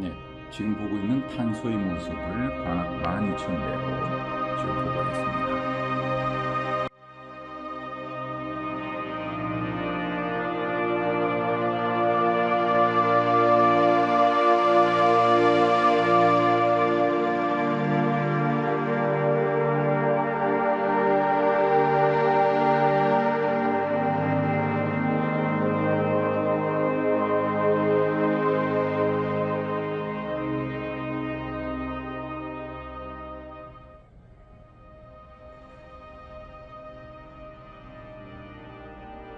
네, 지금 보고 있는 탄소의 모습을 광학 12,000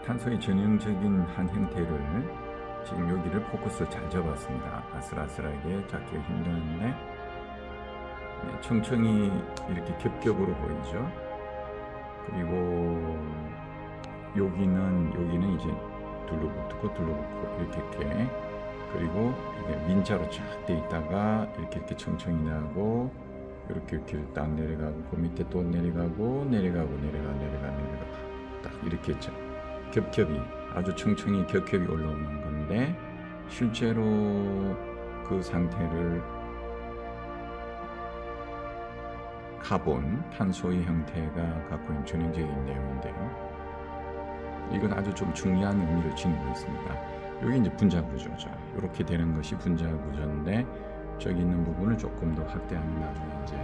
탄소의 전형적인 한 형태를 지금 여기를 포커스 잘 잡았습니다. 아슬아슬하게 잡기 힘드는데 네, 청청이 이렇게 겹겹으로 보이죠. 그리고 여기는 여기는 이제 둘러붙고 둘러붙고 이렇게 이렇게 그리고 이게 민자로 쫙 돼 있다가 이렇게 이렇게 청청이 나고 이렇게 이렇게 딱 내려가고 그 밑에 또 내려가고 내려가고 내려가 내려가 내려가 딱 이렇게 죠 겹겹이 아주 청청이 겹겹이 올라오는 건데 실제로 그 상태를 카본, 탄소의 형태가 갖고 있는 전형적인 내용인데요. 이건 아주 좀 중요한 의미를 지니고 있습니다. 여기 이제 분자 구조죠. 이렇게 되는 것이 분자 구조인데 저기 있는 부분을 조금 더 확대하면 이제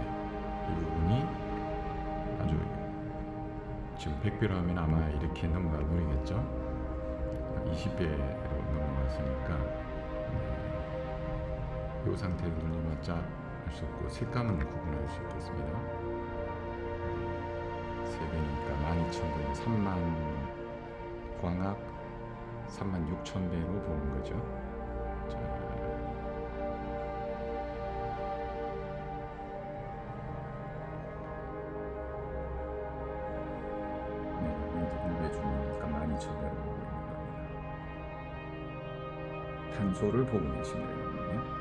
지금 100배로 하면 아마 이렇게 넘어가 버리겠죠? 20배로 넘어갔으니까 이 상태로 돌려봤자 할 수 없고 색감은 구분할 수 있겠습니다. 3배니까 12,000배 3만 광학 3만 6천배로 보는 거죠. 자, 12,000배로 보고 있는 겁니다. 탄소를 보고 계시네요.